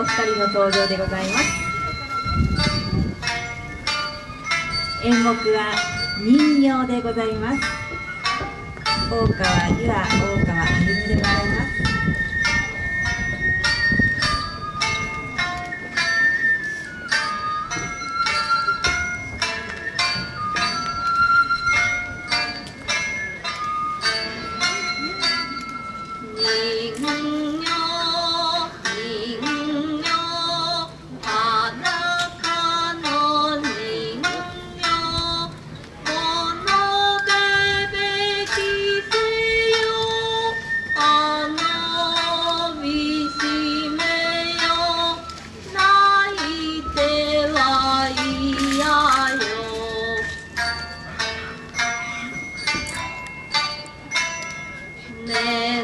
お二人の登場でございます。演目は人形でございます。大川には大川歩でございます。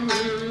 mm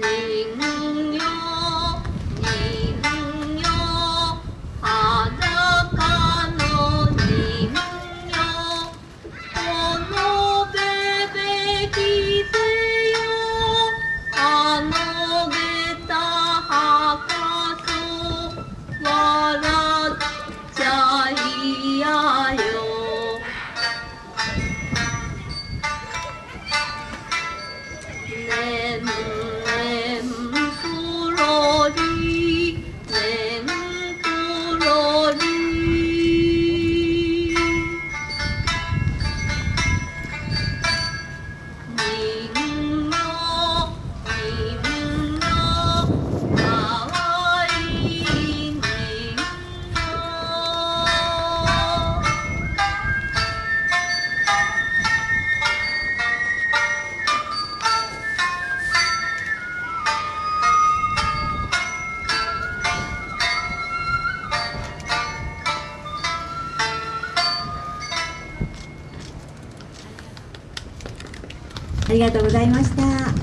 あありがとうございました。